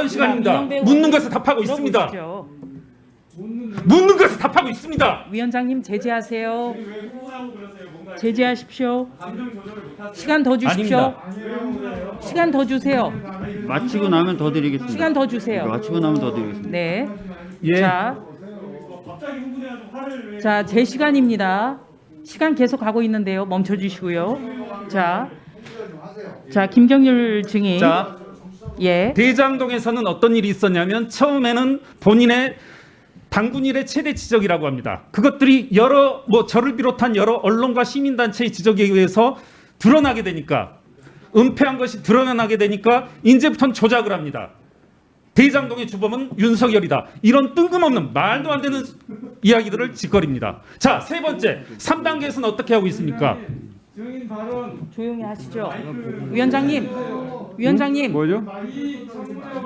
발언 시간입니다. 묻는 것에 답하고 있습니다. 들어보시죠. 묻는 것에 답하고 있습니다. 위원장님 제지하세요. 제지하십시오. 시간 더 주십시오. 시간 더 주세요. 마치고 나면 더 드리겠습니다. 시간 더 주세요. 마치고 나면 더 드리겠습니다. 네. 예. 자, 자, 제 시간입니다. 시간 계속 가고 있는데요. 멈춰 주시고요. 자, 자, 김경률 증인. 자, 예. 대장동에서는 어떤 일이 있었냐면 처음에는 본인의 당군 일의 최대 지적이라고 합니다. 그것들이 여러 뭐 저를 비롯한 여러 언론과 시민단체의 지적에 의해서 드러나게 되니까 은폐한 것이 드러나게 되니까 이제부터는 조작을 합니다. 대장동의 주범은 윤석열이다. 이런 뜬금없는 말도 안 되는 이야기들을 짓거립니다. 자, 세 번째. 3단계에서는 어떻게 하고 있습니까? 증인 발언 조용히 하시죠. 위원장님. 위원장님. 뭐죠? 이 정부의